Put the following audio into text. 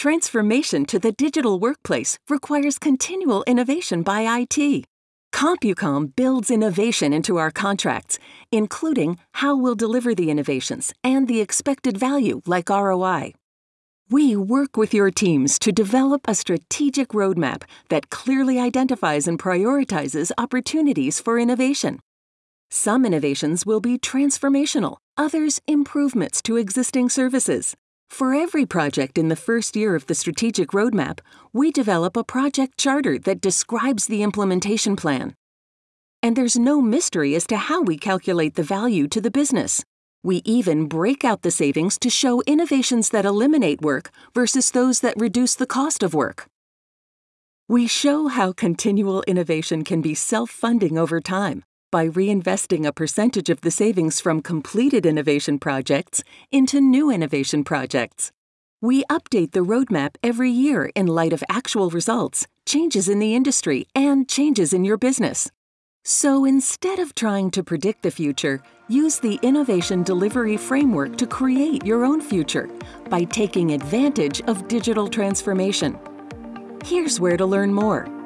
Transformation to the digital workplace requires continual innovation by IT. CompuCom builds innovation into our contracts, including how we'll deliver the innovations and the expected value like ROI. We work with your teams to develop a strategic roadmap that clearly identifies and prioritizes opportunities for innovation. Some innovations will be transformational, others improvements to existing services. For every project in the first year of the strategic roadmap, we develop a project charter that describes the implementation plan. And there's no mystery as to how we calculate the value to the business. We even break out the savings to show innovations that eliminate work versus those that reduce the cost of work. We show how continual innovation can be self funding over time by reinvesting a percentage of the savings from completed innovation projects into new innovation projects. We update the roadmap every year in light of actual results, changes in the industry, and changes in your business. So instead of trying to predict the future, use the Innovation Delivery Framework to create your own future by taking advantage of digital transformation. Here's where to learn more.